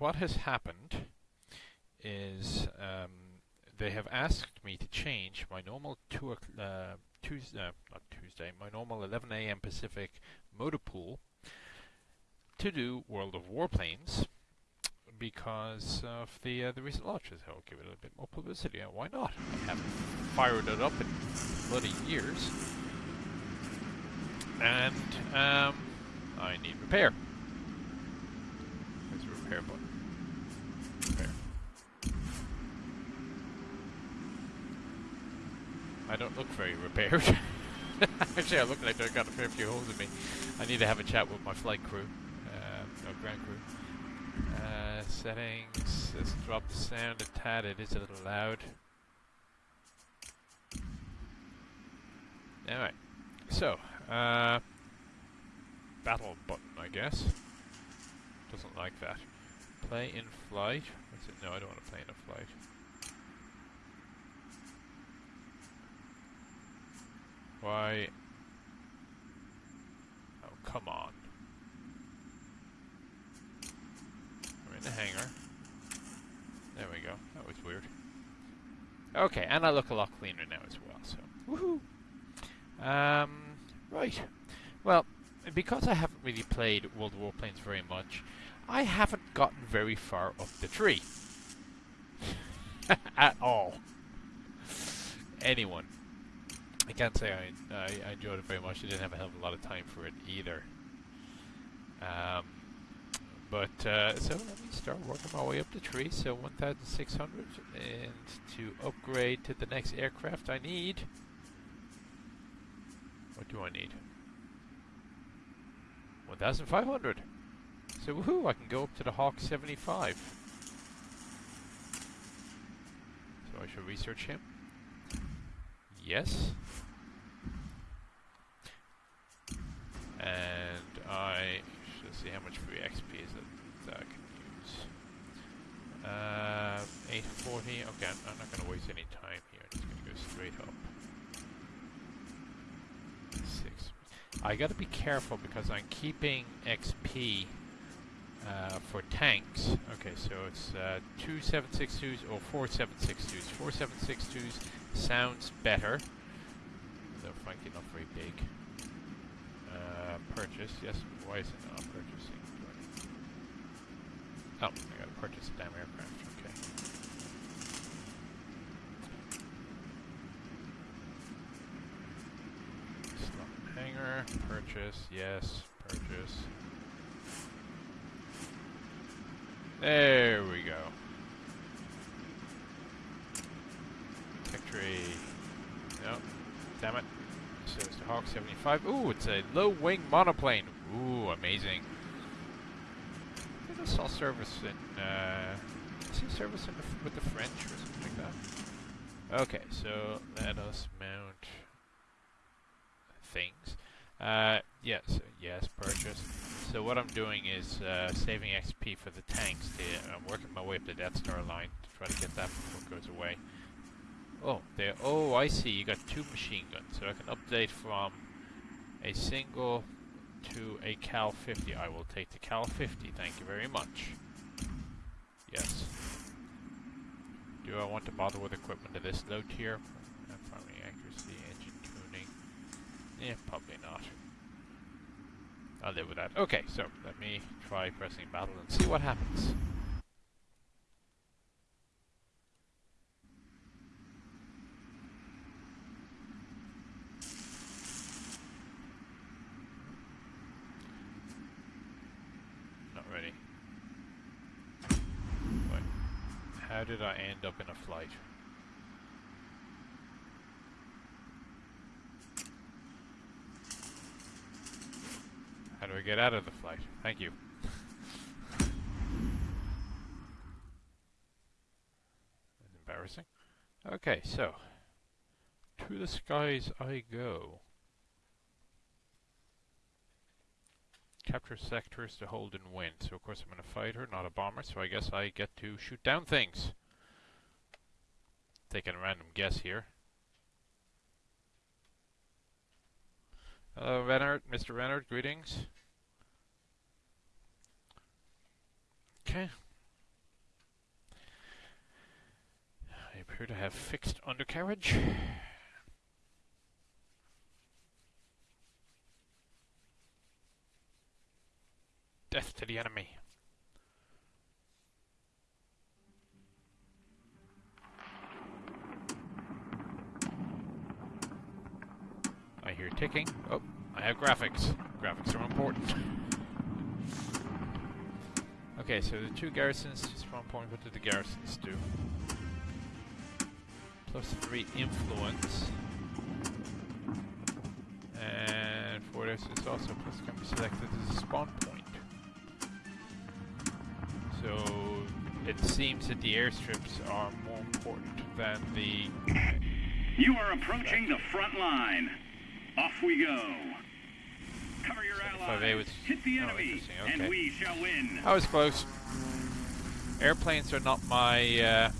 What has happened is um, they have asked me to change my normal 2 uh, Tuesday, uh, not Tuesday, my normal 11 a.m. Pacific motor pool to do World of Warplanes because of the uh, the recent launches. I'll give it a bit more publicity. why not? I haven't fired it up in bloody years, and um, I need repair. There's a repair button. I don't look very repaired. Actually, I look like I've got a fair few holes in me. I need to have a chat with my flight crew, uh, no ground crew. Uh, settings, let's drop the sound a tad, it is a little loud. Alright, so, uh, battle button, I guess. Doesn't like that. Play in flight. What's it? No, I don't want to play in a flight. Why? Oh, come on. We're in the hangar. There we go. That was weird. Okay, and I look a lot cleaner now as well, so woohoo! Um, right. Well, because I haven't really played World of Warplanes very much, I haven't gotten very far up the tree. At all. Anyone. I can't say I, I, enjoyed it very much. I didn't have a hell of a lot of time for it either. Um, but, uh, so let me start working my way up the tree. So 1,600. And to upgrade to the next aircraft I need... What do I need? 1,500. So woohoo, I can go up to the Hawk 75. So I should research him. Yes. And I should see how much free XP is that, that I can use. Uh, 840. Okay, I'm, I'm not going to waste any time here. I'm just going to go straight up. Six. I got to be careful because I'm keeping XP uh, for tanks. Okay, so it's uh, two 762s or four 762s. Four 762s sounds better. Though frankly not very big. Uh, purchase, yes, why is it not purchasing? Oh, I gotta purchase a damn aircraft, okay. Slot hangar, purchase, yes, purchase. There we go. Tree. No. Damn it. So it's the Hawk 75. Ooh, it's a low-wing monoplane. Ooh, amazing. I saw service in, uh... I see service in the with the French or something like that. Okay, so let us mount things. Uh, yes, yes, purchase. So what I'm doing is uh, saving XP for the tanks. I'm working my way up the Death Star line to try to get that before it goes away. Oh, there. Oh, I see. You got two machine guns, so I can update from a single to a Cal 50. I will take the Cal 50. Thank you very much. Yes. Do I want to bother with equipment of this low tier? Primary accuracy, engine tuning. Yeah, probably not. I'll live with that. Okay, so let me try pressing battle and see what happens. Not ready. Wait. How did I end up in get out of the flight? Thank you. That's embarrassing. Okay, so to the skies I go. Capture sectors to hold and win. So of course I'm in a fighter, not a bomber, so I guess I get to shoot down things. Taking a random guess here. Hello, Renard, Mr. Renard, greetings. Okay. I appear to have fixed undercarriage. Death to the enemy. I hear ticking. Oh, I have graphics. Graphics are important. Okay, so the two garrisons spawn point. What do the garrisons do? Plus three influence. And for this, it's also plus can be selected as a spawn point. So it seems that the airstrips are more important than the. You are approaching the front line. Off we go. Cover your 75A allies. was- Hit the oh, enemy, interesting, and we shall win. I was close. Airplanes are not my uh,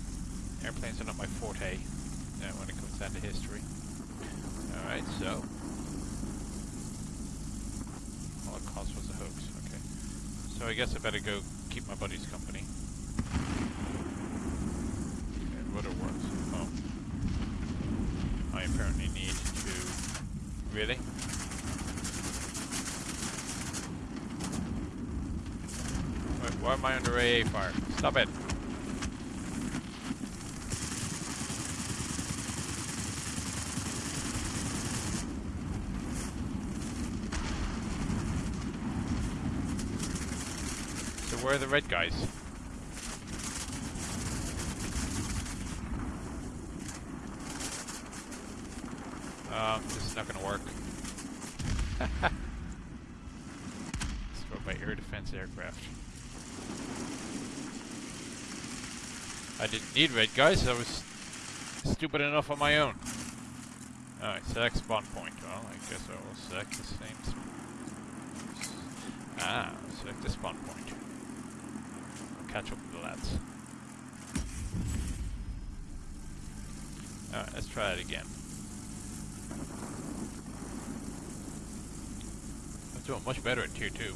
airplanes are not my forte uh, when it comes down to history. All right, so Holocaust was a hoax. Okay, so I guess I better go keep my buddies company. And what it works. Oh, I apparently need to really. Wait, why am I under AA fire? Stop it. So where are the red guys? Um, this is not gonna work. Destroyed by air defense aircraft. Red guys, I was stupid enough on my own. Alright, select spawn point. Well, I guess I will select the same. Ah, select the spawn point. I'll catch up with the lads. Alright, let's try it again. I'm doing much better at tier 2.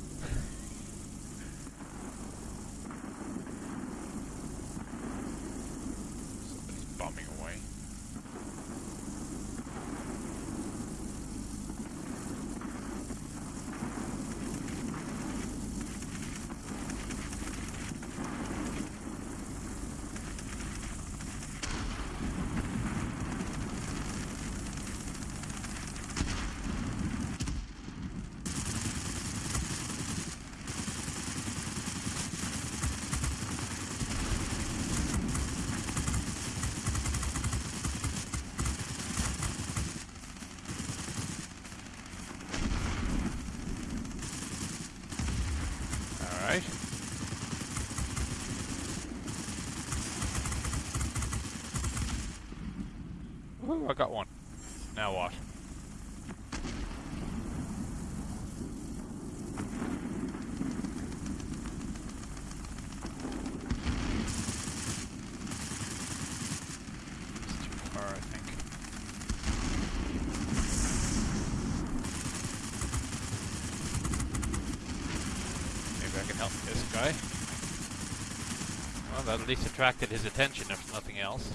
Somebody's bombing away. Alright. Ooh, I got one. Now what? It's too far, I think. Maybe I can help this guy. Well, that at least attracted his attention, if nothing else.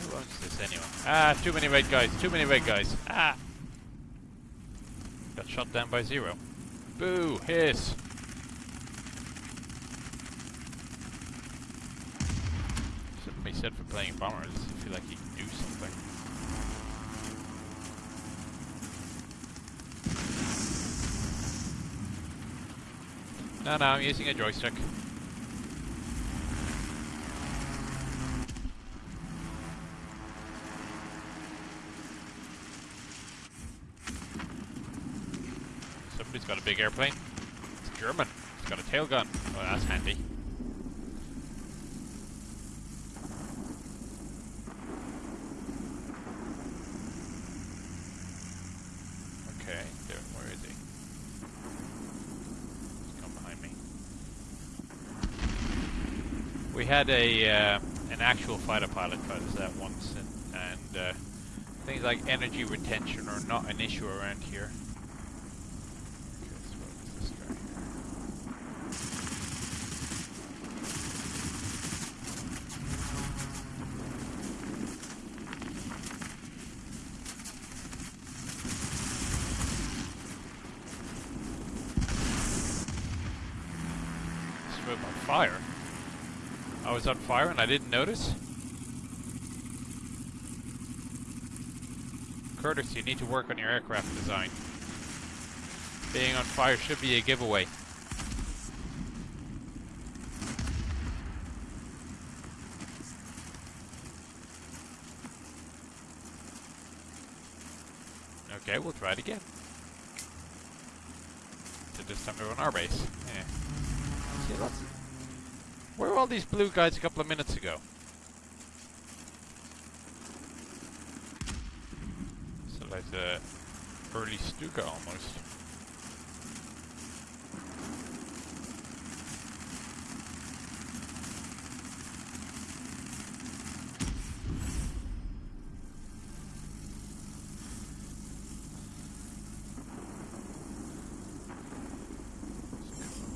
Who owns this anyway? Ah, too many red guys, too many red guys. Ah! Got shot down by zero. Boo! Hiss! Something said for playing bombers. I feel like he can do something. No, no, I'm using a joystick. Somebody's got a big airplane. It's German. It's got a tail gun. Oh, that's handy. Okay. Where is come behind me. We had a uh, an actual fighter pilot try this out once, and, and uh, Things like energy retention are not an issue around here. Okay, so what is this guy here? This room on fire. I was on fire and I didn't notice? Curtiss, you need to work on your aircraft design. Being on fire should be a giveaway. Okay, we'll try it again. So this time we're on our base. All these blue guys a couple of minutes ago? So like uh, the early Stuka almost.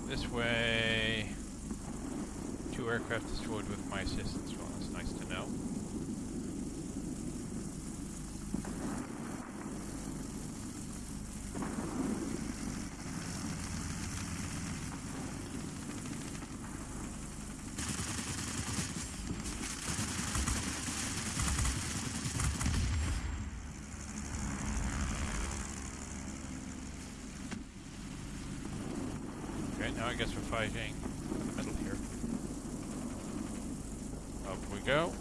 This way. Two aircraft destroyed with my assistance. Well, that's nice to know. Okay, now I guess we're fighting in the middle here. Up we go.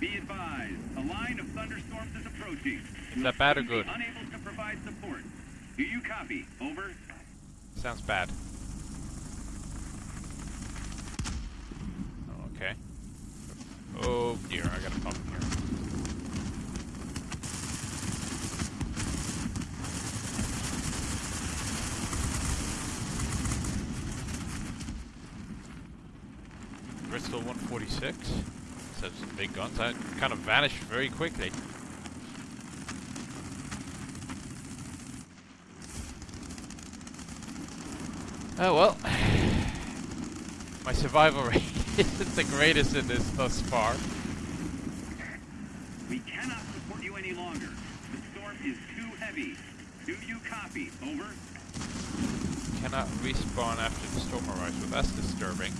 Be advised, a line of thunderstorms is approaching. Is that bad or good? Unable to provide support. Do you copy? Over. Sounds bad. Oh, okay. Oh dear, I got a problem here. Bristol 146. Said some big guns. That kind of vanished very quickly. Oh well. My survival rate isn't the greatest in this thus far. We cannot support you any longer. The storm is too heavy. Do you copy? Over. Cannot respawn after the storm arrives. Well, that's disturbing.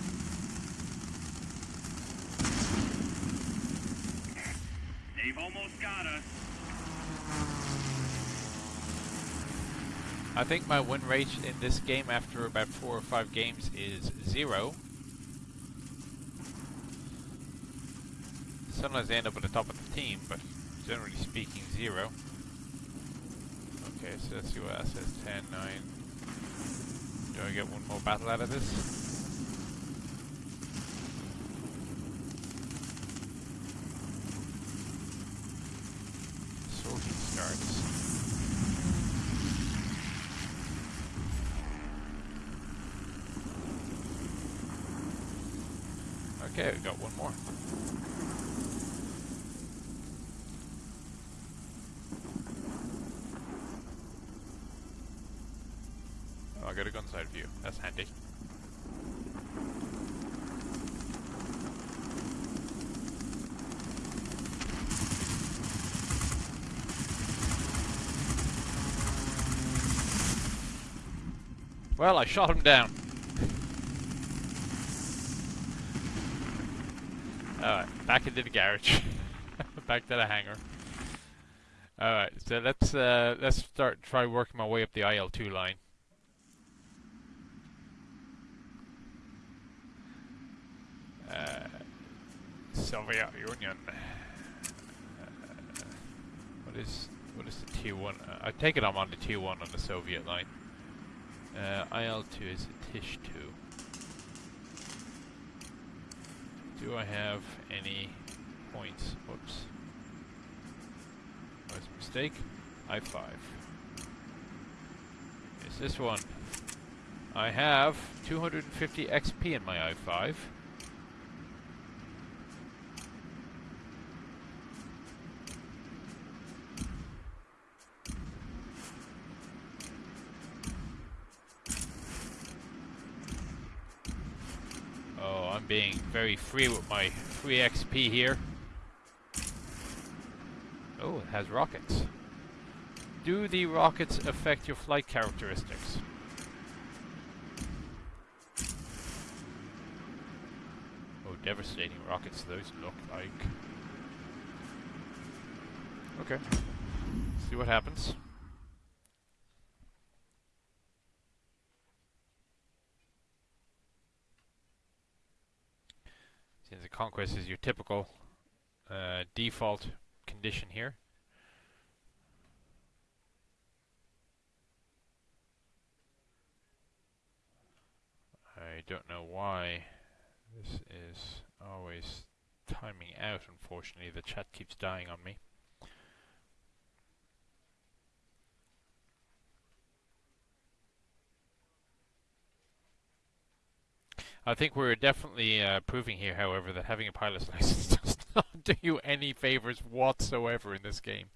I think my win rate in this game after about four or five games is zero. Sometimes I end up at the top of the team, but generally speaking, zero. Okay, so let's see what that says. 10, 9. Do I get one more battle out of this? Sorting starts. Okay, we got one more. Oh, I got a gun side view. That's handy. Well, I shot him down. Alright, back into the garage. back to the hangar. Alright, so let's uh, let's start try working my way up the IL2 line. Uh, Soviet Union. Uh, what is what is the T1? Uh, I take it I'm on the T1 on the Soviet line. Uh, IL2 is a Tish 2. Do I have any points? Whoops. That was mistake. I5. Is this one? I have 250 XP in my i5. Oh, I'm being very free with my free XP here. Oh, it has rockets. Do the rockets affect your flight characteristics? Oh, devastating rockets those look like. Okay. See what happens. Since the conquest is your typical uh, default condition here. I don't know why this is always timing out, unfortunately. The chat keeps dying on me. I think we're definitely uh, proving here, however, that having a pilot's license does not do you any favors whatsoever in this game.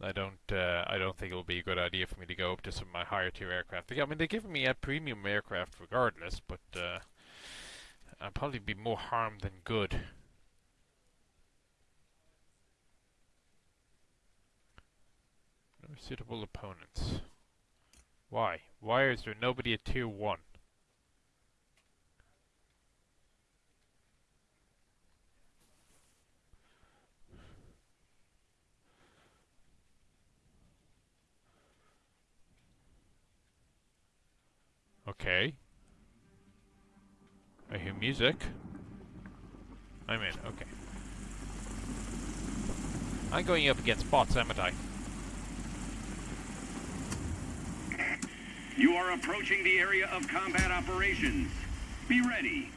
I don't. Uh, I don't think it will be a good idea for me to go up to some of my higher tier aircraft. I mean, they're giving me a premium aircraft regardless, but uh, I'll probably be more harm than good. No suitable opponents. Why? Why is there nobody at tier one? Okay. I hear music. I'm in, okay. I'm going up against bots, haven't I? You are approaching the area of combat operations. Be ready.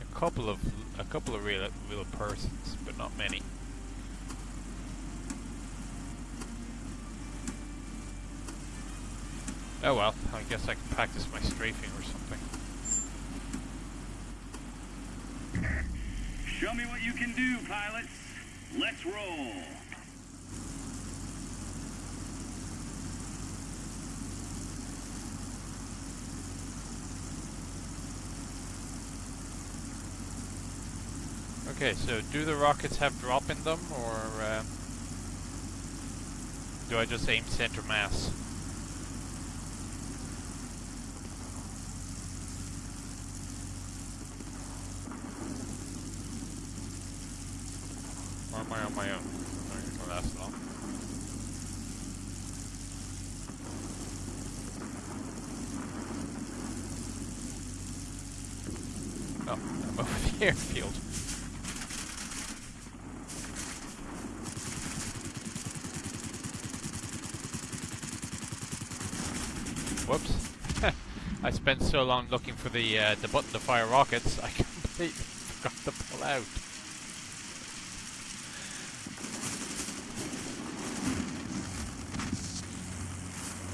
A couple of a couple of real real persons, but not many. Oh well, I guess I can practice my strafing or something. Show me what you can do, pilots. Let's roll. Okay, so do the rockets have drop in them, or uh, do I just aim center mass? Or am I on my own? Okay, well that's long. Oh, I'm over the airfield. Whoops. I spent so long looking for the uh, the button to fire rockets, I completely forgot to pull out.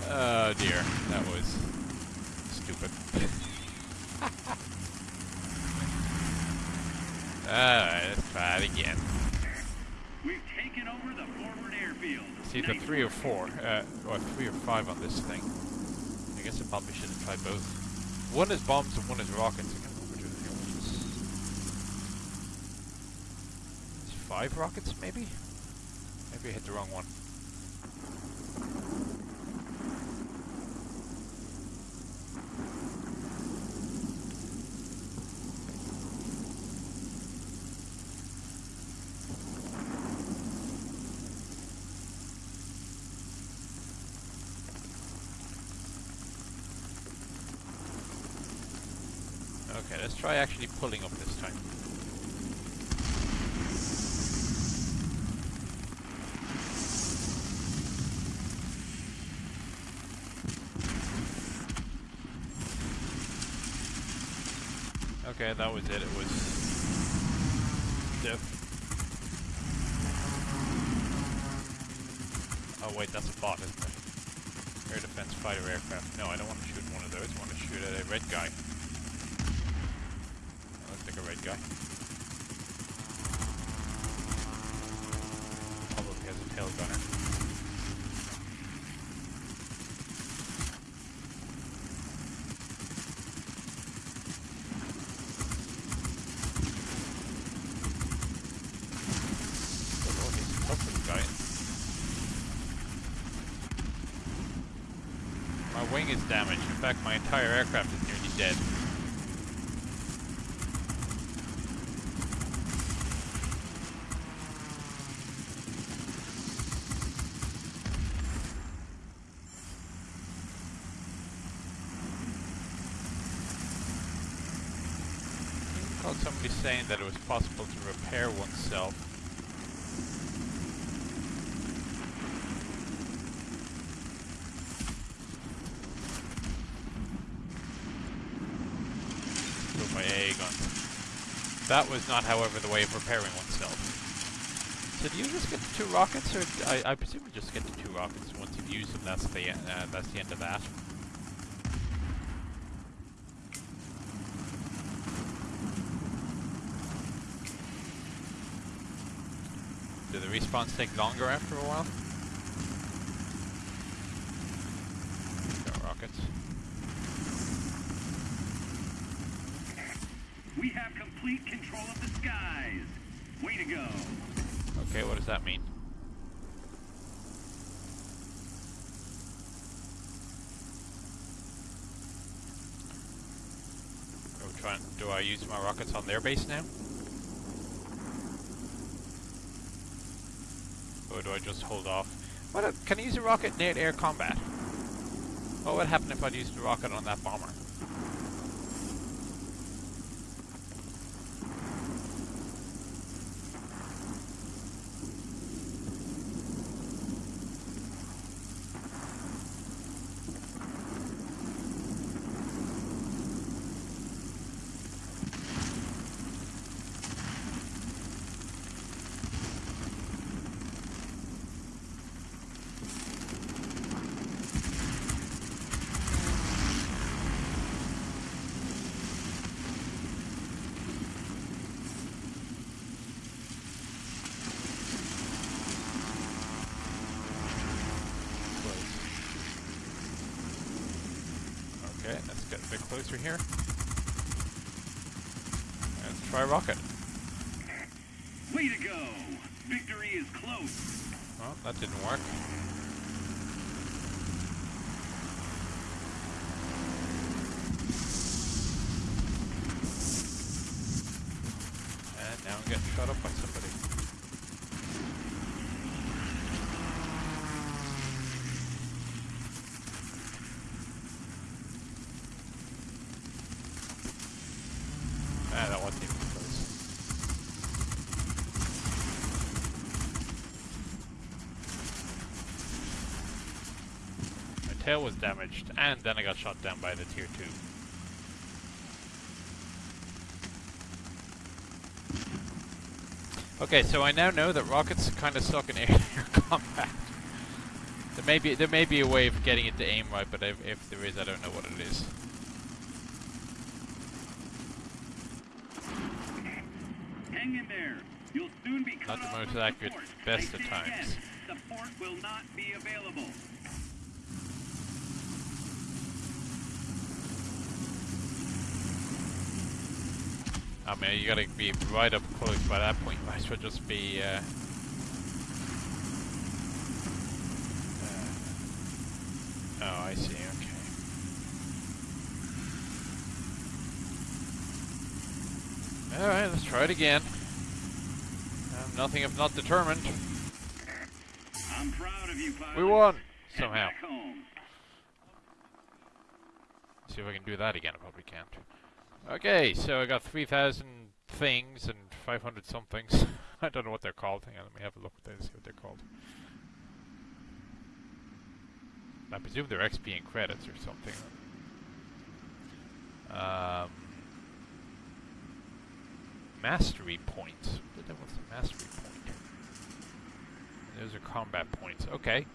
Oh dear, that was stupid. Alright, let's try it again. We've taken over the forward airfield. It's either three or four, uh, or three or five on this thing. I guess I probably should have tried both. One is bombs and one is rockets. Five rockets, maybe? Maybe I hit the wrong one. Okay, let's try actually pulling up this time. Okay, that was it. It was stiff. Oh wait, that's a bot, isn't it? Air defense fighter aircraft. No, I don't want to shoot one of those. I want to shoot at a red guy. Guy. Probably has a tail gunner. My wing is damaged. In fact, my entire aircraft is nearly dead. I recall somebody saying that it was possible to repair oneself. with my AA gun. That was not, however, the way of repairing oneself. So do you just get the two rockets, or I presume you just get the two rockets. Once you've used them, that's the uh, that's the end of that. Do the respawns take longer after a while? Got rockets. We have complete control of the skies. Way to go. Okay, what does that mean? Are we trying, do I use my rockets on their base now? Or do I just hold off? What? a- can I use a rocket in air combat? What would happen if I used a rocket on that bomber? Okay, let's closer here. And try rocket. Way to go. Victory is close. Well, that didn't work. And now I'm getting shot up by somebody. Ah, that wasn't even close. My tail was damaged, and then I got shot down by the tier 2. Okay, so I now know that rockets kind of suck in air-to-air combat. There may be there may be a way of getting it to aim right, but if, if there is, I don't know what it is. Hang in there. You'll soon be cut Not the most accurate, best of times. Support will not be available. I mean, you gotta be right up close by that point. Might as well just be. Uh, uh, oh, I see. Okay. All right, let's try it again. Um, nothing if not determined. I'm proud of you, pilot. We won somehow. See if I can do that again. I probably can't. Okay, so I got 3,000 things and 500 somethings. I don't know what they're called. Hang on, let me have a look at those, see what they're called. I presume they're XP and credits or something. Um, mastery points. What the devil's the mastery point? Those are combat points. Okay.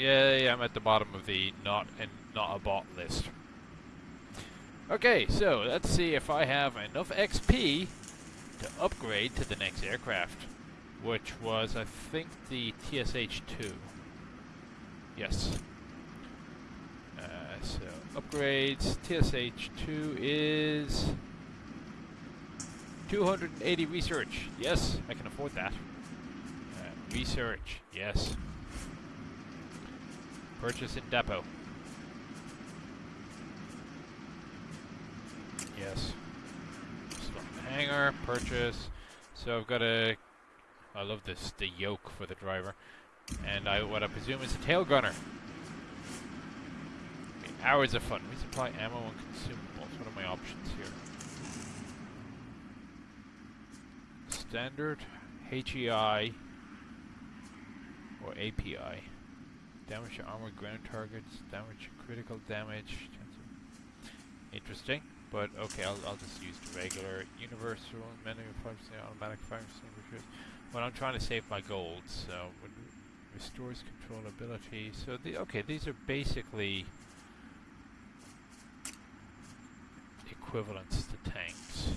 Yeah, yeah, I'm at the bottom of the not and not a bot list. Okay, so let's see if I have enough XP to upgrade to the next aircraft, which was, I think, the TSH-2. Yes. Uh, so, upgrades, TSH-2 is 280 research. Yes, I can afford that. Uh, research, yes. Purchase in depot. Yes. Hangar, purchase. So I've got a... I love this, the yoke for the driver. And I what I presume is a tail gunner. Okay, hours of fun. We supply ammo and consumables. What are my options here? Standard, HEI, or API. Damage to armored ground targets, damage to critical damage. Interesting. But okay, I'll, I'll just use the regular universal menu automatic fire extinguishers. But I'm trying to save my gold, so restores controllability. So the okay, these are basically equivalents to tanks.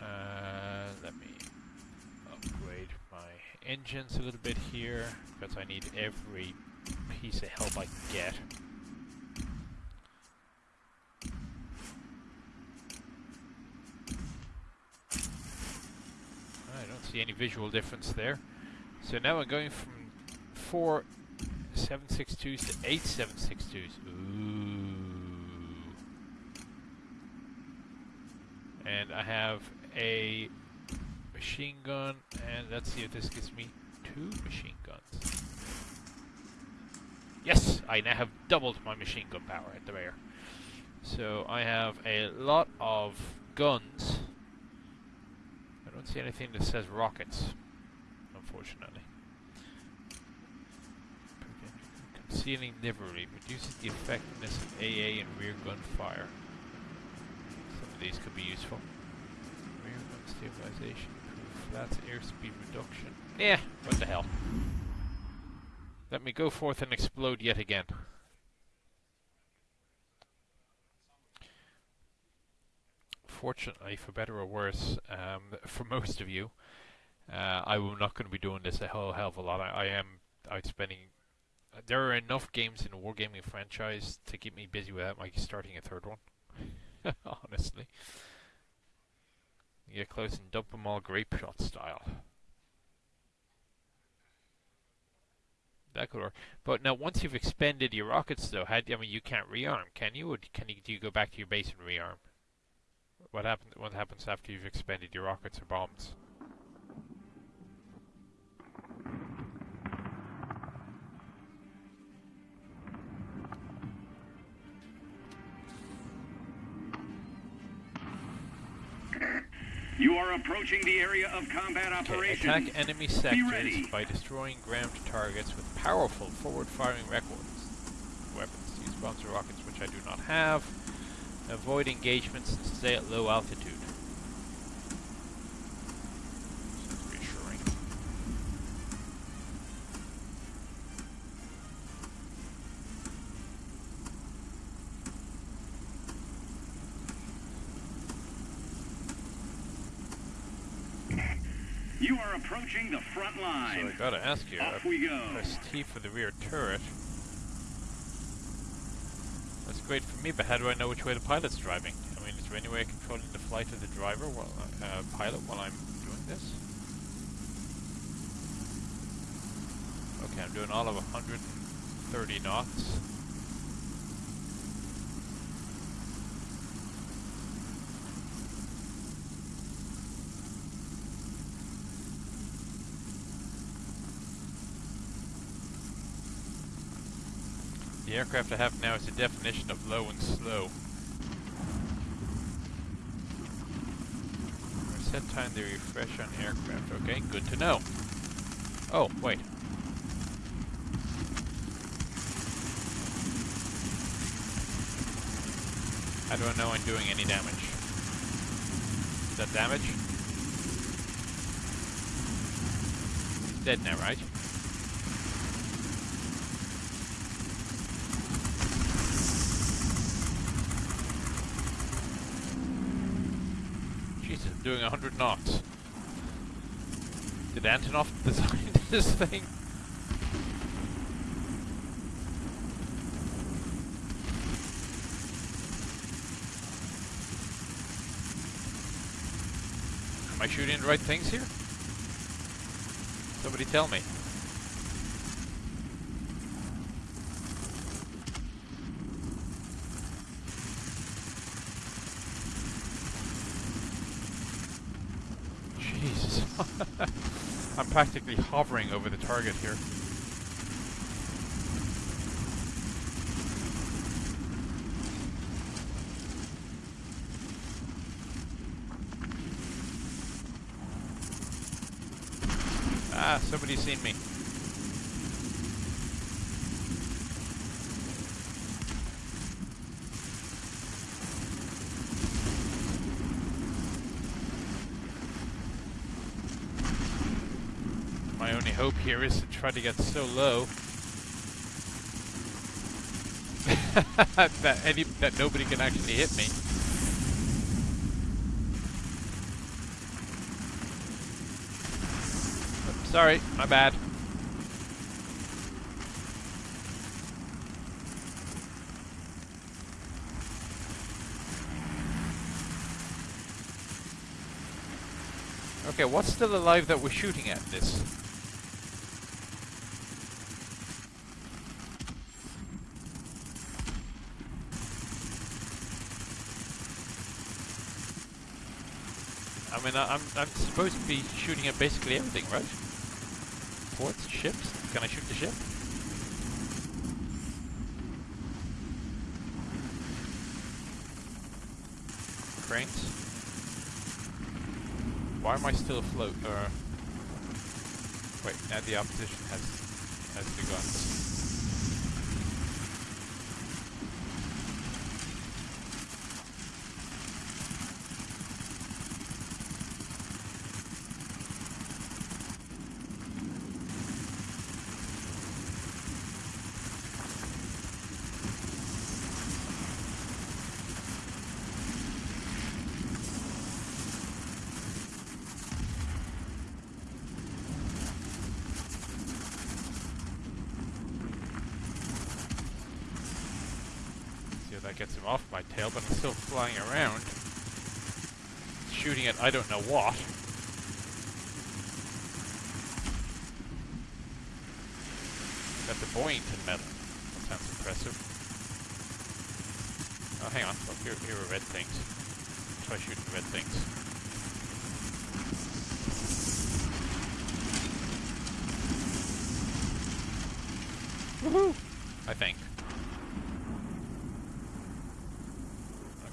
Uh, let me upgrade my engines a little bit here because I need every piece of help I can get. I don't see any visual difference there. So now I'm going from four 762s to eight 762s. Ooh. And I have a machine gun, and let's see if this gives me two machine guns. Yes, I now have doubled my machine gun power at the rear. So I have a lot of guns I don't see anything that says rockets, unfortunately. Concealing livery reduces the effectiveness of AA and rear gun fire. Some of these could be useful. Rear gun stabilization, flats airspeed reduction. Yeah, what the hell. Let me go forth and explode yet again. Fortunately, for better or worse, um, for most of you, uh, I'm not going to be doing this a whole hell of a lot. I, I am out spending. There are enough games in the Wargaming franchise to keep me busy without my starting a third one. Honestly. You get close and dump them all grape shot style. That could work. But now, once you've expended your rockets, though, how, I mean, you can't rearm, can you? Or can you? Do you go back to your base and rearm? What happens? What happens after you've expended your rockets or bombs? You are approaching the area of combat operations. Attack enemy sectors by destroying ground targets with powerful forward-firing weapons. Weapons. Use bombs or rockets, which I do not have. Avoid engagements and stay at low altitude. reassuring. You are approaching the front line. So I gotta ask you, Off we go. press T for the rear turret That's great for me, but how do I know which way the pilot's driving? I mean, is there any way of controlling the flight of the driver while uh, pilot while I'm doing this? Okay, I'm doing all of 130 knots. The aircraft I have now is the definition of low and slow. Set time to refresh on aircraft. Okay, good to know. Oh, wait. I know I'm doing any damage? Is that damage? Dead now, right? Jesus, I'm doing 100 knots. Did Antonov design this thing? Am I shooting the right things here? Somebody tell me. Jesus. I'm practically hovering over the target here. Ah, somebody's seen me. My only hope here is to try to get so low that any that nobody can actually hit me. Sorry, my bad. Okay, what's still alive that we're shooting at this? I mean, I, I'm I'm supposed to be shooting at basically everything, right? Ports, ships. Can I shoot the ship? Cranes. Why am I still afloat? Uh, wait, now the opposition has has the guns. See if that gets him off my tail, but I'm still flying around. Shooting at I don't know what. Got the Boyington medal. That sounds impressive. Oh, hang on. Look, here, here are red things. Try shooting red things. Woohoo! I think.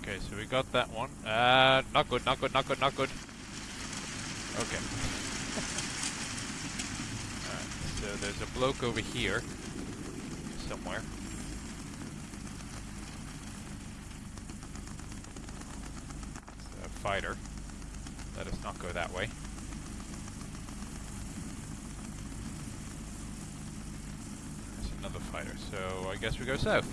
Okay, so we got that one. Uh, not good, not good, not good, not good. Okay. Alright, so there's a bloke over here. Somewhere. It's a fighter. Let us not go that way. There's another fighter, so I guess we go south.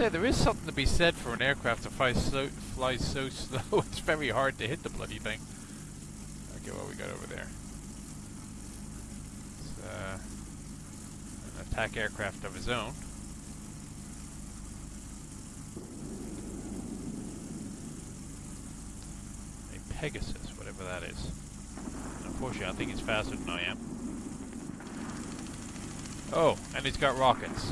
Say, there is something to be said for an aircraft that flies so, flies so slow, it's very hard to hit the bloody thing. Okay, what we got over there? It's uh, an attack aircraft of his own. A Pegasus, whatever that is. Unfortunately, I think he's faster than I am. Oh, and he's got rockets.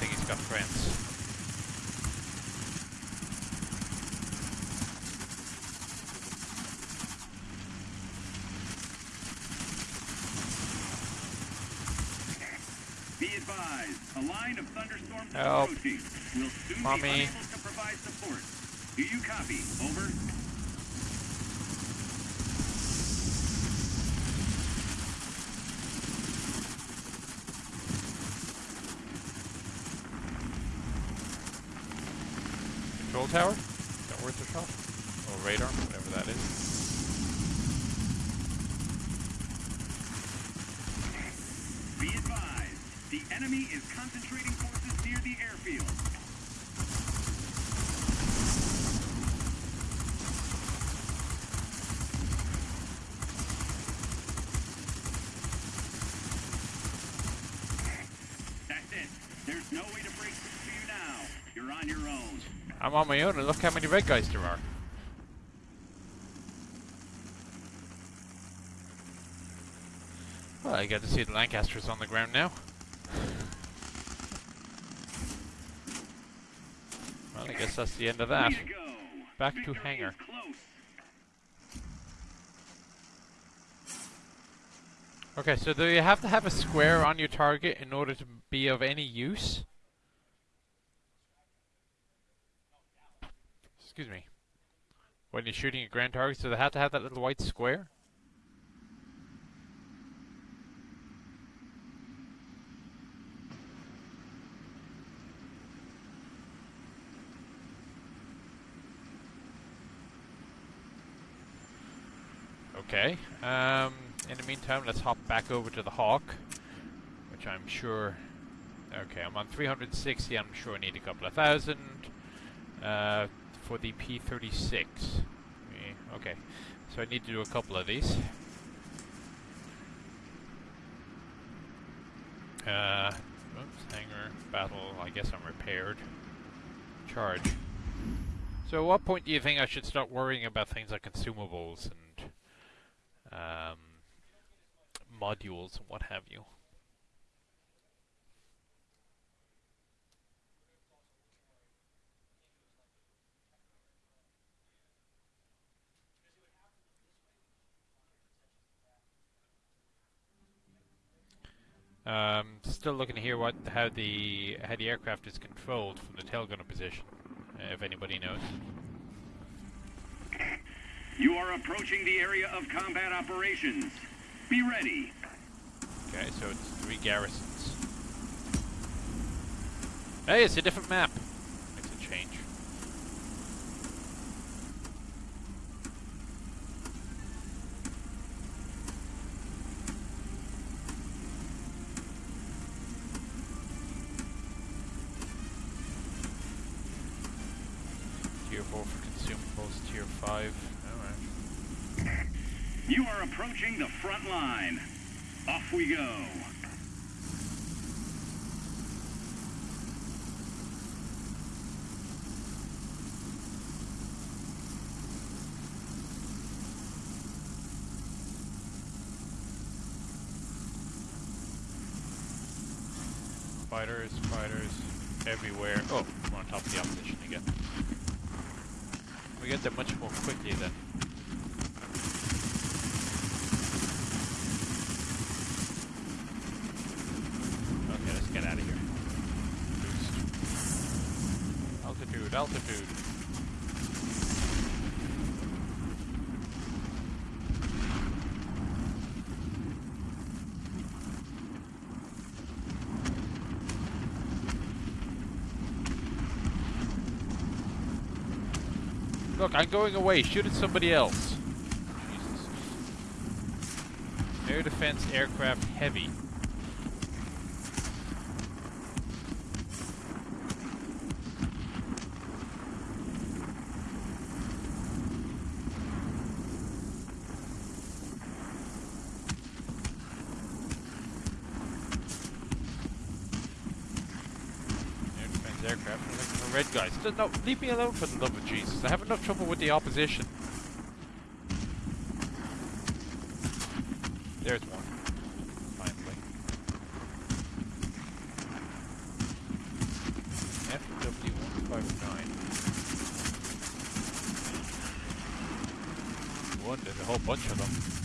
think he's got friends. Be advised, a line of thunderstorms is Help. approaching. We'll soon Mommy. be unable to provide support. Do you copy? Over. Control tower? Is that worth a shot? Or radar, whatever that is. Be advised, the enemy is concentrating forces near the airfield. That's it. There's no way to break through to you now. You're on your own. I'm on my own and look how many red guys there are. Well, I get to see the Lancasters on the ground now. Well, I guess that's the end of that. Way to go. Back to hangar. Okay, so do you have to have a square on your target in order to be of any use? Excuse me. When you're shooting at grand targets, do they have to have that little white square? Okay. Um, in the meantime, let's hop back over to the Hawk, which I'm sure. Okay, I'm on 360. I'm sure I need a couple of thousand uh, for the P36. Eh, Okay, so I need to do a couple of these. Uh, oops, hanger, battle. I guess I'm repaired. Charge. So, at what point do you think I should start worrying about things like consumables and um, modules and what have you? Um, still looking to hear what how the how the aircraft is controlled from the tail gunner position, uh, if anybody knows. You are approaching the area of combat operations. Be ready. Okay, so it's three garrisons. Hey, it's a different map. Makes a change. Tier 4 for tier 5. Alright. You are approaching the front line. Off we go. Fighters, fighters, everywhere. Oh, we're on top of the opposition again. We get there much more quickly then. Okay, let's get out of here. Boost. Altitude, altitude. Look, I'm going away. Shoot at somebody else. Jesus. Air defense aircraft heavy. Air defense aircraft. I'm looking for red guys. Just No, leave me alone for the love of Jesus. I have enough trouble with the opposition. There's one. Finally. 259. One, there's a whole bunch of them.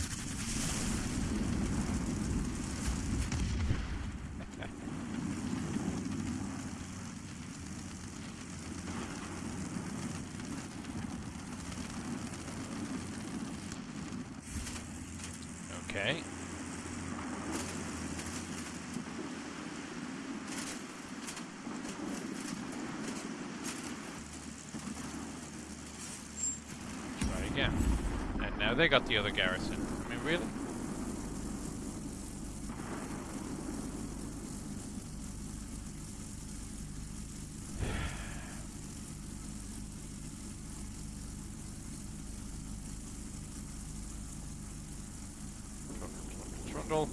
okay. Try again. And now they got the other garrison. I mean, really? Trundle.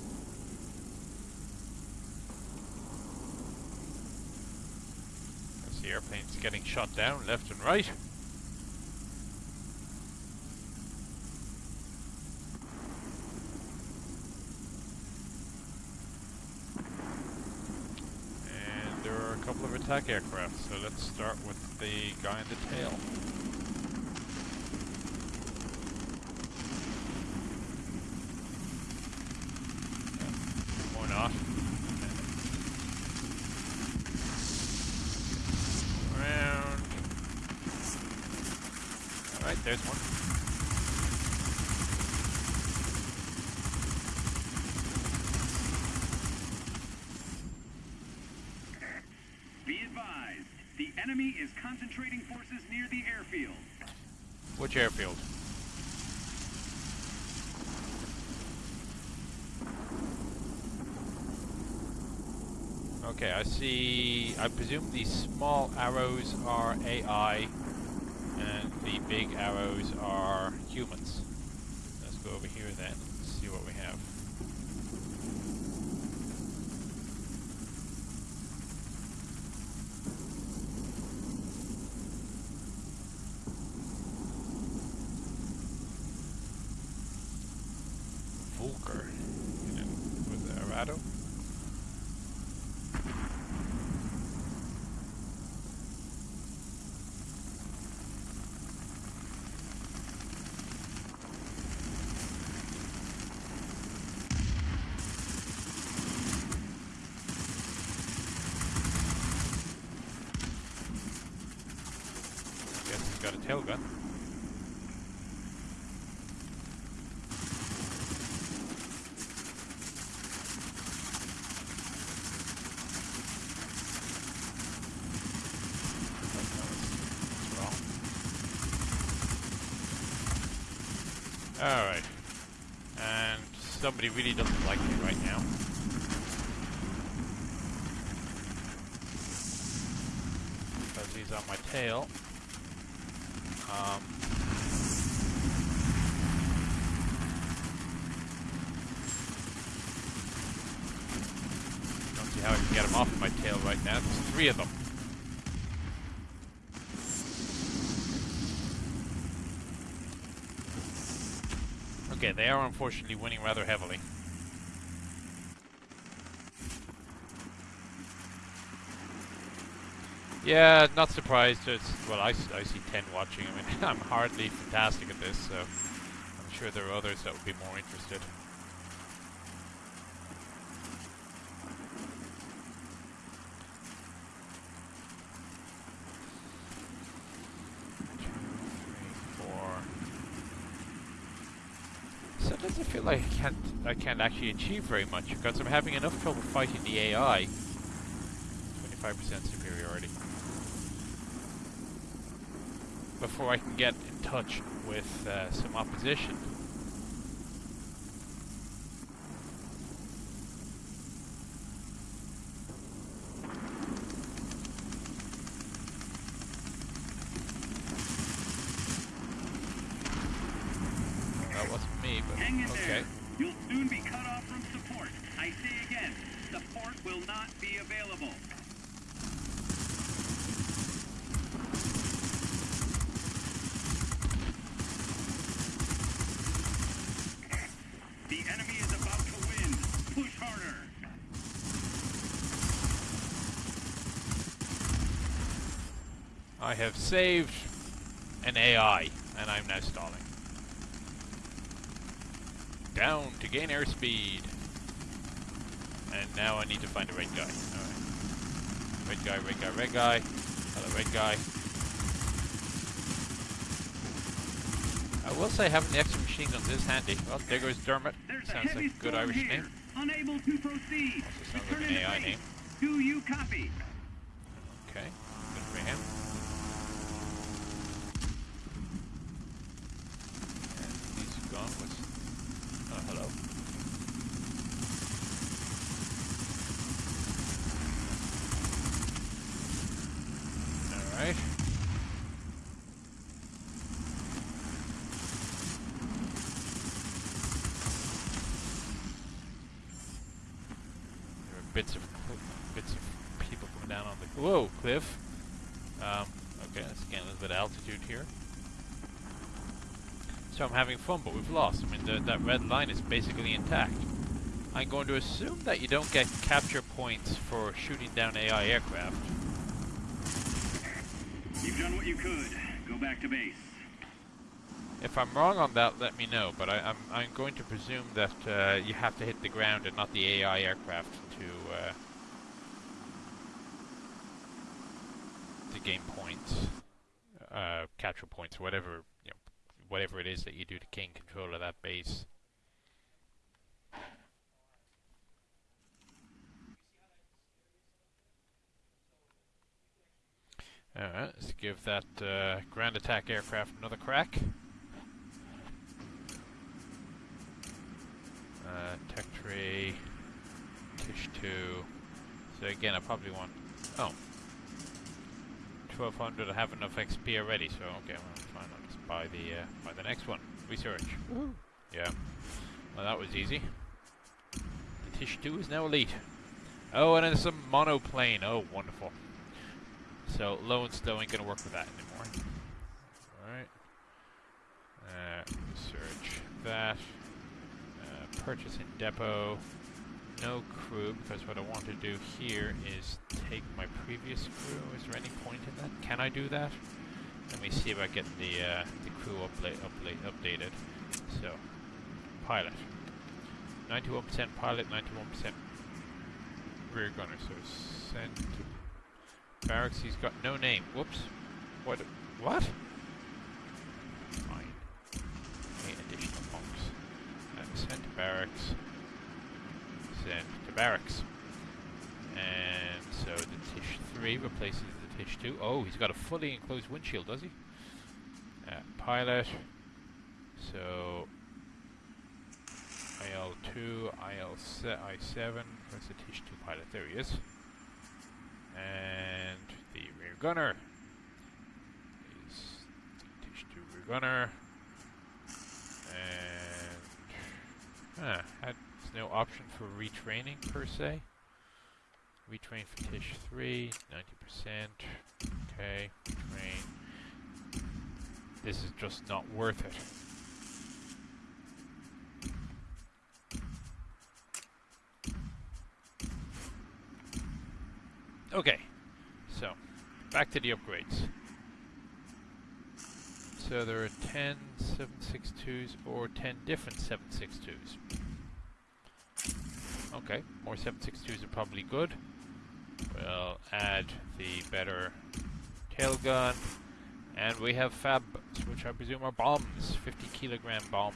As the airplane's getting shot down left and right. And there are a couple of attack aircraft, so let's start with the guy in the tail. Or not. Around. Alright, there's one. Be advised, the enemy is concentrating forces near the airfield. Airfield? Okay, I see. I presume these small arrows are AI, and the big arrows are humans. Let's go over here then. See what we have. Volker with Arado. Guess he's got a tail gun. Alright. And somebody really doesn't like me right now. Because he's on my tail. Um, don't see how I can get him off of my tail right now. There's three of them. Okay, they are unfortunately winning rather heavily. Yeah, not surprised. It's, well, I see 10 watching. I mean, I'm hardly fantastic at this, so I'm sure there are others that would be more interested. Two, three, four. Sometimes I feel like I can't, I can't actually achieve very much because I'm having enough trouble fighting the AI. 25% superiority. Before I can get in touch with uh, some opposition. That wasn't me, but Hang in okay. there. You'll soon be cut off from support. I say again, support will not be available. The enemy is about to win. Push harder. I have saved an AI, and I'm now stalling. Down to gain airspeed. And now I need to find the red guy. Alright. Red guy, red guy, red guy. Hello, red guy. I will say having the extra machine guns is handy. Well, there goes Dermot. There's Sounds a like a good Irish here. name. Unable to proceed. Also sounds Return like an AI name. Do you copy? Okay, good for him. And he's gone. What's... Oh, hello. Alright. There are bits of cl- bits of people coming down on the whoa cliff. Um, okay, let's gain a little bit of altitude here. So I'm having fun, but we've lost. I mean, the, that red line is basically intact. I'm going to assume that you don't get capture points for shooting down AI aircraft. You've done what you could. Go back to base. If I'm wrong on that, let me know. But I, I'm I'm going to presume that uh, you have to hit the ground and not the AI aircraft to uh, to gain points, uh, capture points, whatever whatever it is that you do to gain control of that base. Alright, let's give that uh, ground attack aircraft another crack. Uh, tech tree, Tish 2. So again, I probably want. Oh. 1200, I have enough XP already, so okay, well, fine, I'll just buy the, uh, buy the next one. Research. Yeah. Well, that was easy. The Tish 2 is now elite. Oh, and then some monoplane. Oh, wonderful. So, low and slow ain't gonna work with that anymore. Alright. Uh, research that. Uh, purchase in depot. No crew, because what I want to do here is take my previous crew. Is there any point in that? Can I do that? Let me see if I get the uh, the crew upla- upla- updated. So, pilot. 91% pilot, 91% rear gunner. So send to barracks. He's got no name. Whoops. What? What? Fine. Eight additional monks. Uh, send to barracks. Send to barracks. And so the Tish 3 replaces Tish 2. Oh, he's got a fully enclosed windshield, does he? Uh, pilot. So IL2, IL7, I7. Where's the Tish 2 pilot? There he is. And the rear gunner is the Tish 2 rear gunner. And huh, had no option for retraining per se. Retrain for Tish 3, 90%. Okay, train. This is just not worth it. Okay, so back to the upgrades. So there are 10 762s or 10 different 762s. Okay, more 762s are probably good. We'll add the better tail gun. And we have fab, which I presume are bombs. 50 kilogram bombs.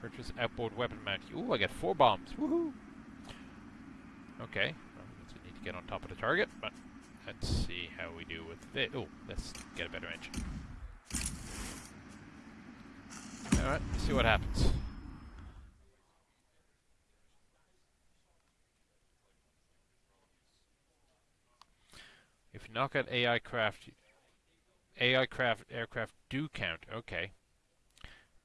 Purchase outboard weapon mount. Ooh, I get four bombs. Woohoo! Okay, well, we need to get on top of the target, but let's see how we do with it. Oh, let's get a better engine. Alright, see what happens. If you knock out AI craft, AI craft aircraft do count. Okay.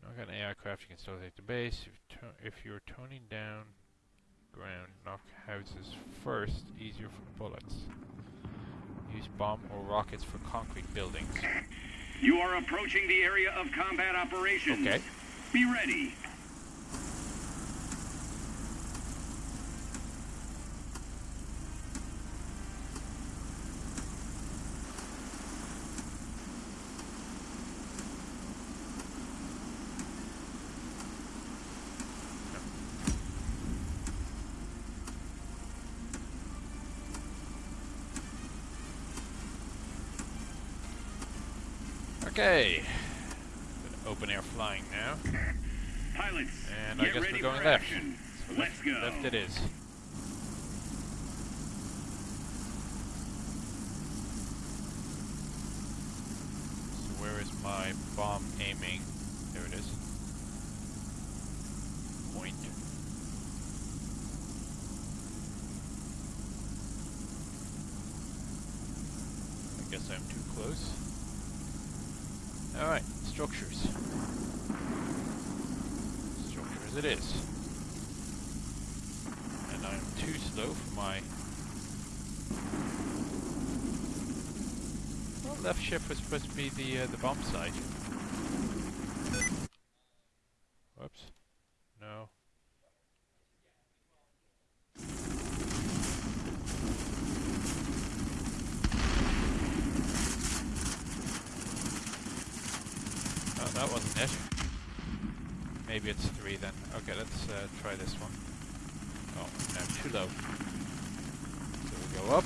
Knock out AI craft, you can still take the base. If, to if you're toning down ground, knock houses first, easier for bullets. Use bomb or rockets for concrete buildings. You are approaching the area of combat operations. Okay. Be ready. Okay. Open air flying now. Pilots, And I guess we're going left. So Let's left, go. Left it is. So where is my bomb aiming? There it is. Point. I guess I'm too close. Alright, structures. Structures it is. And I'm too slow for my... Left was supposed to be the uh, the bomb sight. Whoops. No. Oh, that wasn't it. Maybe it's three then. Okay, let's uh, try this one. Oh, no, too low. So we go up.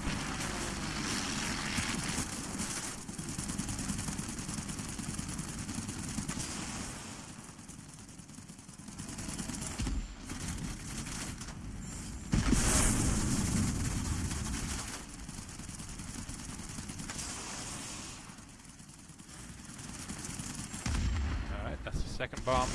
Alright, that's the second bomb.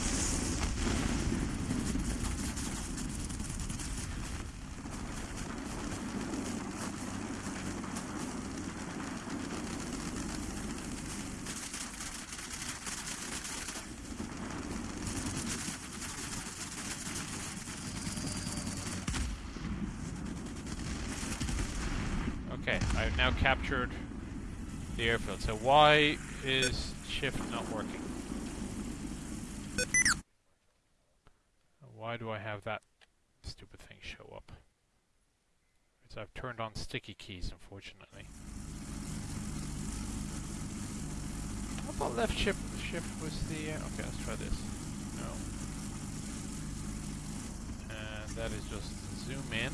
Okay, I've now captured the airfield. So why is shift not working? Why do I have that stupid thing show up? Because I've turned on sticky keys, unfortunately. I thought left shift shift was the. Uh, okay, let's try this. No. And that is just zoom in.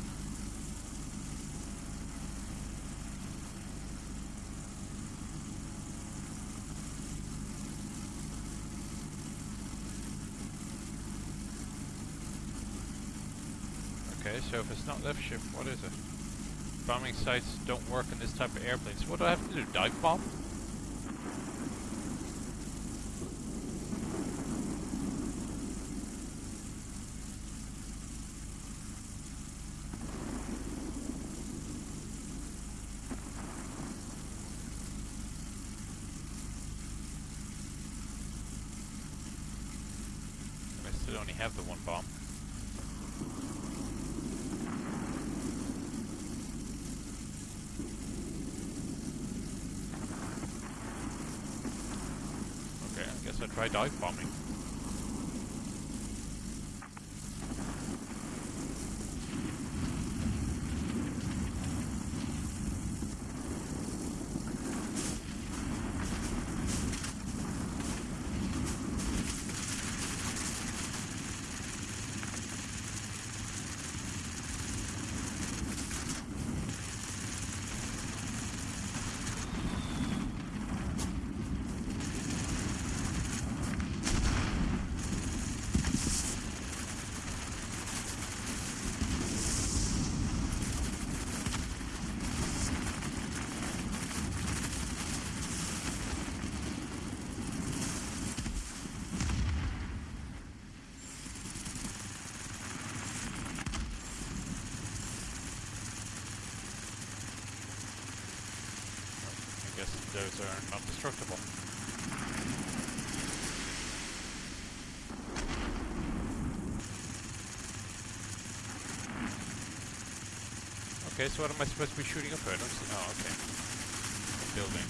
Okay, so if it's not left shift, what is it? Bombing sights don't work in this type of airplane. So what do I have to do? Dive bomb? I still only have the one bomb. Okay, I guess I'll try dive bombing. Those are not destructible. Okay, so what am I supposed to be shooting up at? Oh, okay. A building.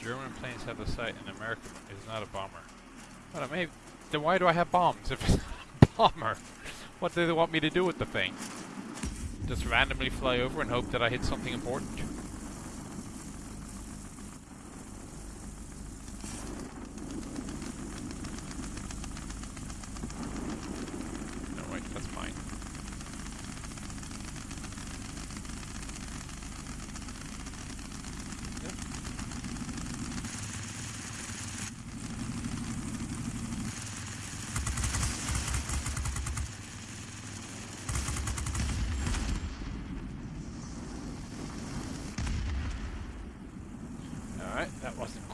German planes have the sight and American is not a bomber. Well, I may, then why do I have bombs if it's a bomber? What do they want me to do with the thing? Just randomly fly over and hope that I hit something important?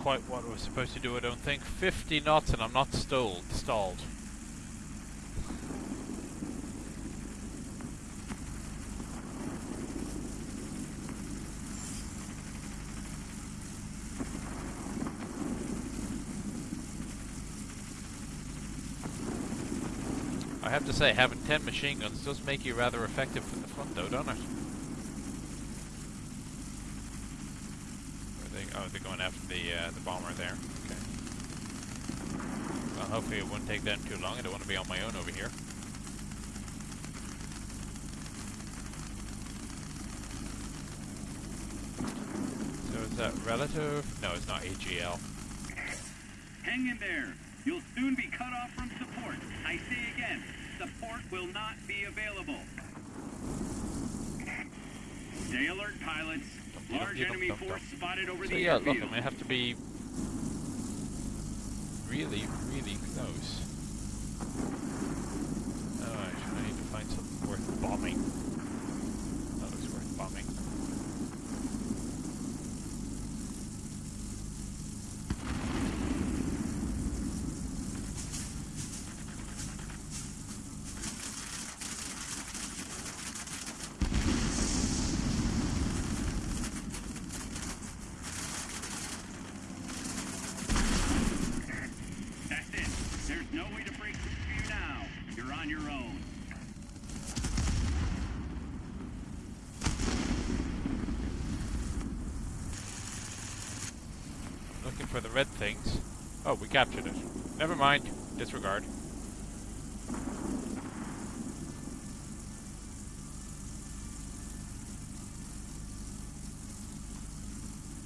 quite what I was supposed to do, I don't think. 50 knots and I'm not stalled. stalled. I have to say, having 10 machine guns does make you rather effective from the front though, don't it? Are they, oh, they're going after the uh, the bomber there. Okay. Well, hopefully it won't take them too long. I don't want to be on my own over here. So is that relative? No, it's not AGL. Hang in there. You'll soon be cut off from support. I say again, support will not be available. Stay alert, pilots. Large enemy force spotted over So the yeah, look. I'm gonna have to be really, really close. Alright, I need to find something worth bombing. That looks worth bombing. That's it. There's no way to break through for you now. You're on your own. Looking for the red things. Oh, we captured it. Never mind. Disregard.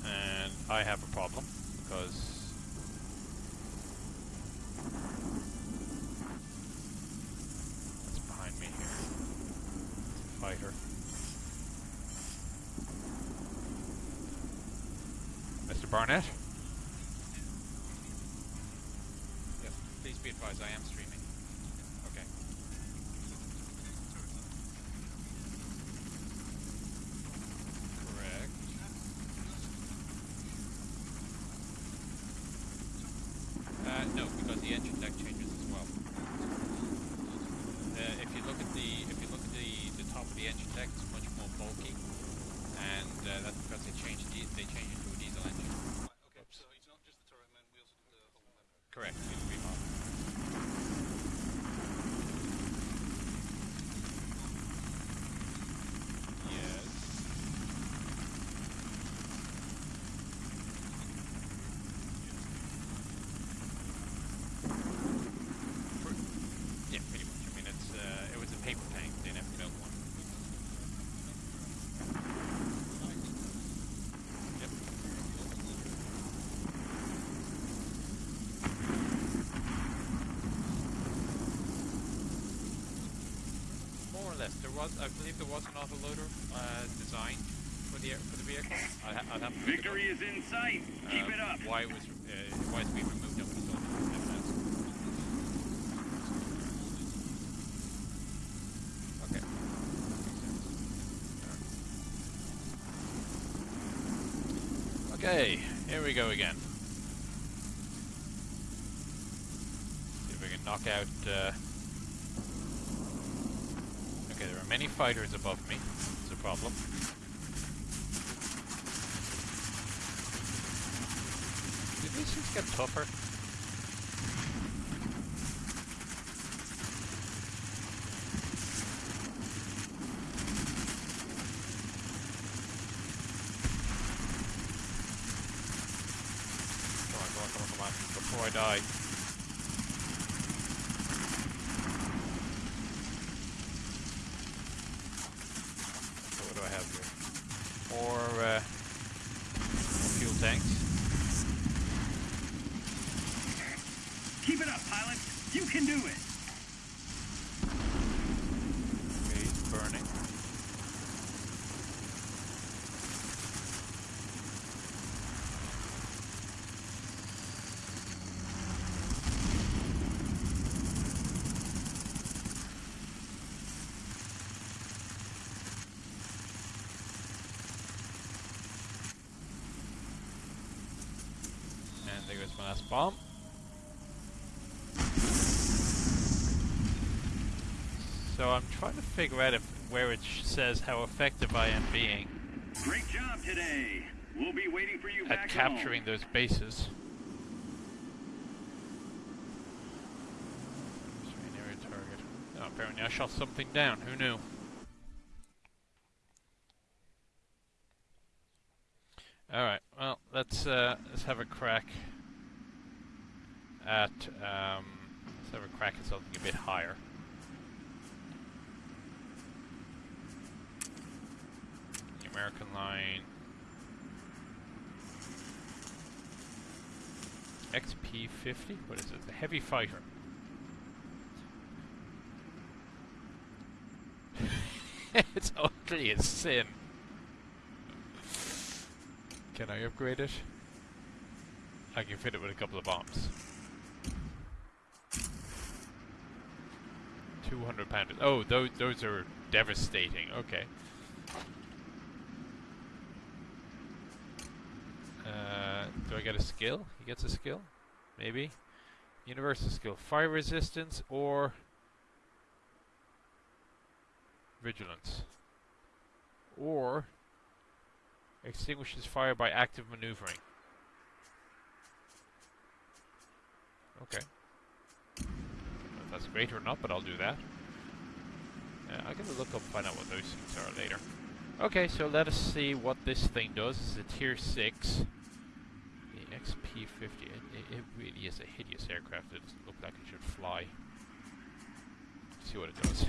And I have a problem because What's behind me here? It's a fighter. Mr. Barnett? Yes, please be advised, I am streaming. Okay. Correct. Uh, no, because the engine deck changes as well. Uh, if you look at the if you look at the, the top of the engine deck, it's much more bulky, and uh, that's because they changed di- they changed it to a diesel engine. Okay, so it's not just the turret man, we also do the whole member. Correct. It'll be mod. Yes. For, yeah, pretty much. I mean, it's uh, it was a paper tank. They never built one. Yep. Less. There was, I believe, there was an autoloader uh, designed for the for the vehicle. Ha- I'd have to look it up. Victory is in sight. Keep Um, it up. Why it was uh, why it's being removed? Nobody's told me. Okay. Okay, here we go again. See if we can knock out. Uh... Okay, many fighters above me. It's a problem. Did these things get tougher? Trying to figure out if where it sh- says how effective I am being Great job today. We'll be waiting for you at capturing home. those bases. Target. Oh, apparently I shot something down. Who knew? All right. Well, let's uh, let's have a crack at um, let's have a crack at something a bit higher. The American line. XP50? What is it? The heavy fighter. it's ugly as sin. Can I upgrade it? I can fit it with a couple of bombs. 200 pounders. Oh, those, those are devastating. Okay. Uh, do I get a skill? He gets a skill? Maybe. Universal skill. Fire resistance or vigilance. Or extinguishes fire by active maneuvering. Okay. That's great or not, but I'll do that. Uh, I'm gonna look up find out what those things are later. Okay, so let us see what this thing does. It's a tier 6. The XP-50. It, it, really is a hideous aircraft. It doesn't look like it should fly. see what it does.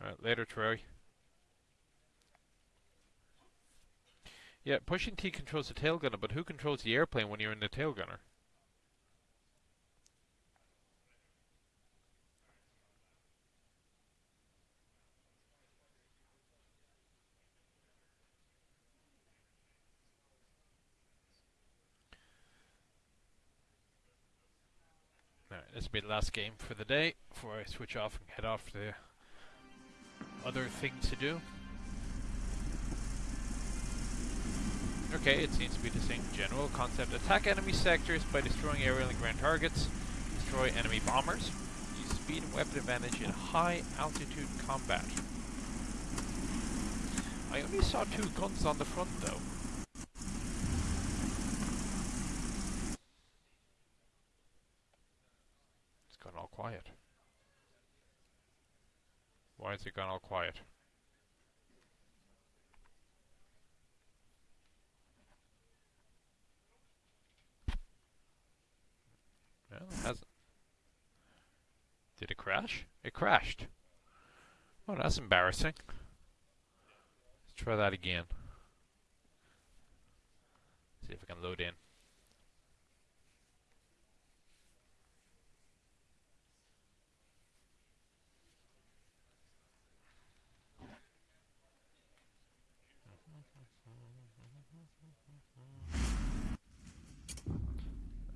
Alright, later, Troy. Yeah, pushing T controls the tail gunner, but who controls the airplane when you're in the tail gunner? Alright, this will be the last game for the day before I switch off and head off to other things to do. Okay, it seems to be the same general concept. Attack enemy sectors by destroying aerial and ground targets. Destroy enemy bombers. Use speed and weapon advantage in high altitude combat. I only saw two guns on the front though. It's gone all quiet. Why has it gone all quiet? Well, it hasn't. Did it crash? It crashed. Oh, that's embarrassing. Let's try that again. See if I can load in.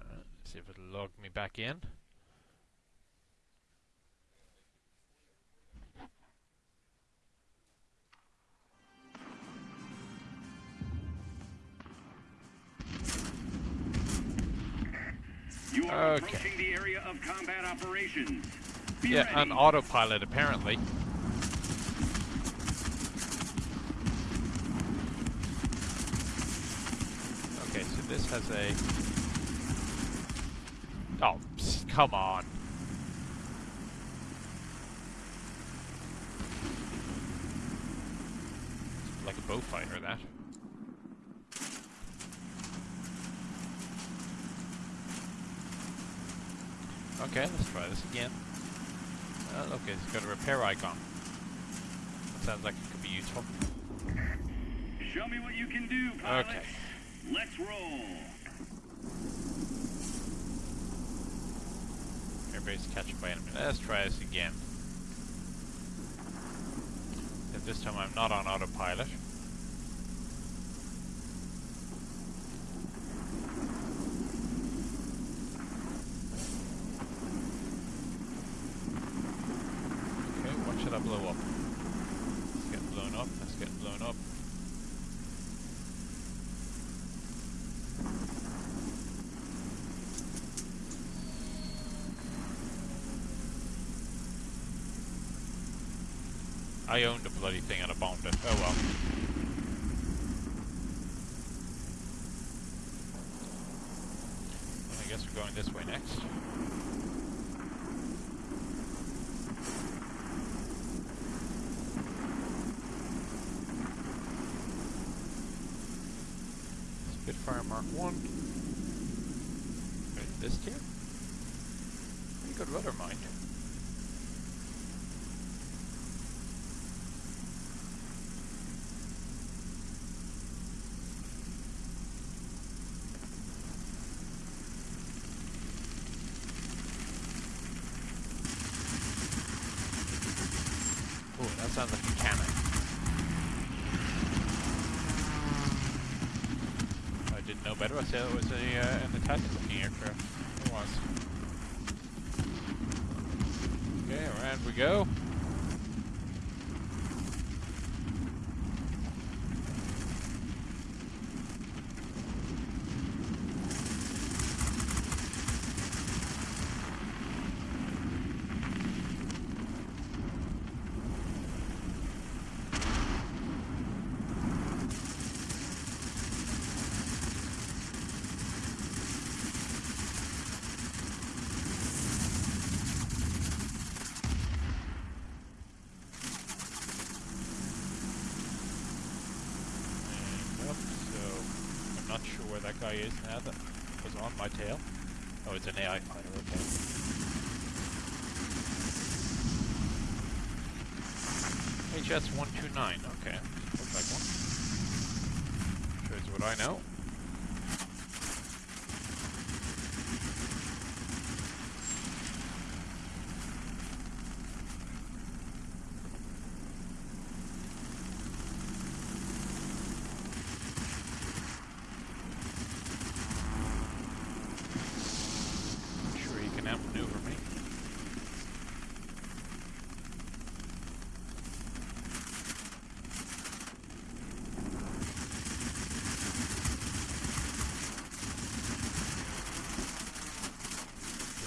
Uh, see if it'll log me back in. You are Okay. approaching the area of combat operations. Be Yeah, ready. on autopilot apparently. Okay, so this has a. Oh, psst, come on. Like a Beaufighter, that. Okay, let's try this again. Uh, okay, it's got a repair icon. That sounds like it could be useful. Show me what you can do, pilot. Okay. Let's roll. Airbase catch by enemy. Let's try this again. If this time I'm not on autopilot. Okay, what should I blow up? It's getting blown up. That's getting blown up. I owned the bloody thing I bombed it. Oh well. Well, I guess we're going this way next. Spitfire Mark 1. Wait, this tier? Pretty good rudder mind. Oh, that sounds like a cannon. I it was a uh, an attacking looking aircraft. It was. Okay, around we go. And up, so I'm not sure where that guy is now that was on my tail. Oh, it's an AI fighter, okay. HS-129, okay. Looks like one. Shows what I know. Sure he can outmaneuver me.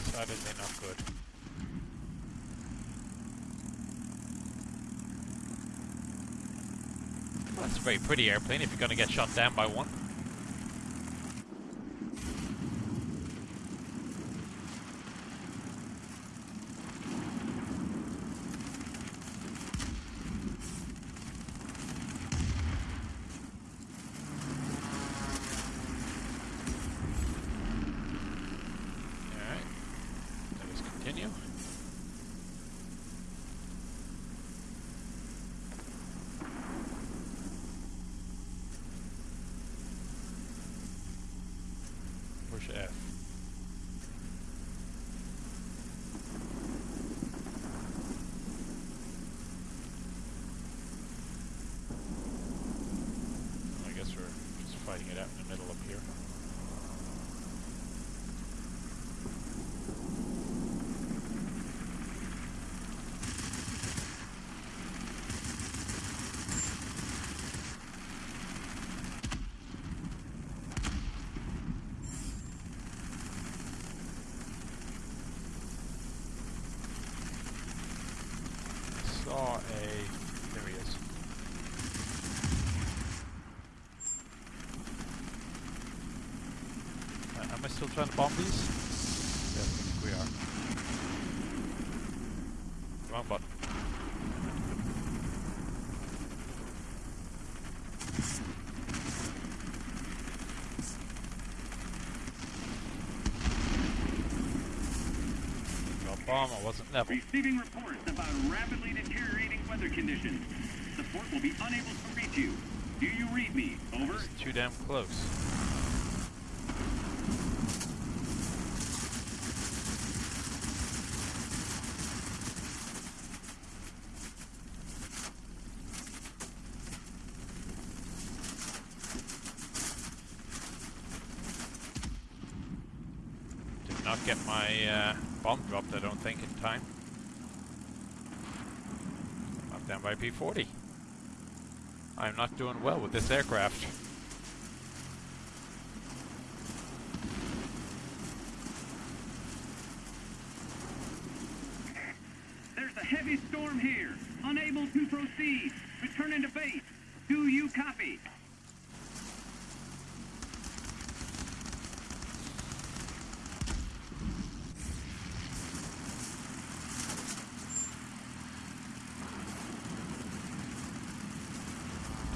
Decidedly not good. That's a very pretty airplane if you're gonna get shot down by one. Alright. Let us continue. Push F. I guess we're just fighting it out in the middle up here. saw a. There he is. Uh, am I still trying to bomb these? Yes, I think we are. Wrong button. Well, bomb, I wasn't level. Receiving reports about rapidly deteriorating weather conditions. Support will be unable to reach you. Do you read me? Over. It's too damn close. Did not get my uh, bomb dropped, I don't think, in time. I'm down by P40. I'm not doing well with this aircraft. There's a heavy Storm here. Unable to proceed. Returning to base. Do you copy?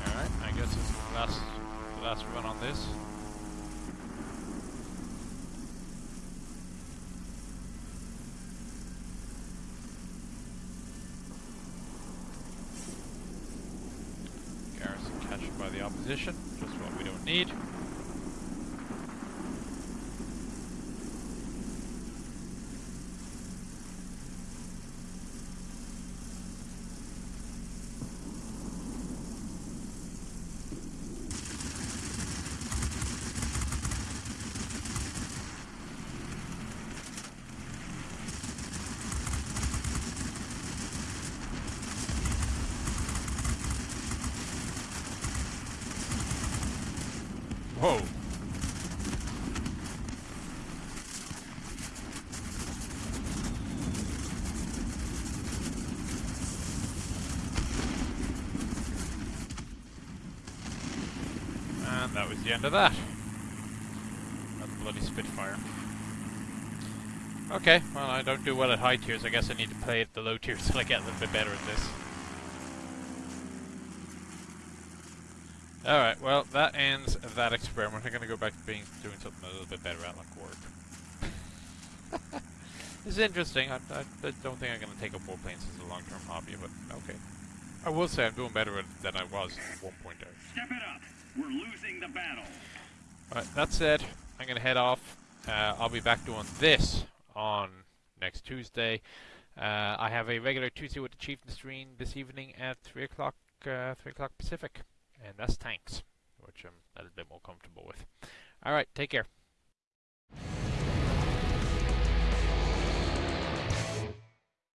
Alright, I guess this is the last, the last run on this. Garrison captured by the opposition, just what we don't need. Whoa! And that was the end of that. That bloody Spitfire. Okay, well I don't do well at high tiers, I guess I need to play at the low tiers till I get a little bit better at this. Alright, well, that ends that experiment. I'm gonna go back to being doing something a little bit better at, like work. it's interesting. I, I, I don't think I'm gonna take up warplanes as a long-term hobby, but okay. I will say I'm doing better than I was at 1.0. Step it up. We're losing the battle. Alright, that said, I'm gonna head off. Uh, I'll be back doing this on next Tuesday. Uh, I have a regular Tuesday with the Chieftain stream this evening at 3 o'clock, uh, 3 o'clock Pacific. And that's tanks, which I'm a little bit more comfortable with. Alright, take care.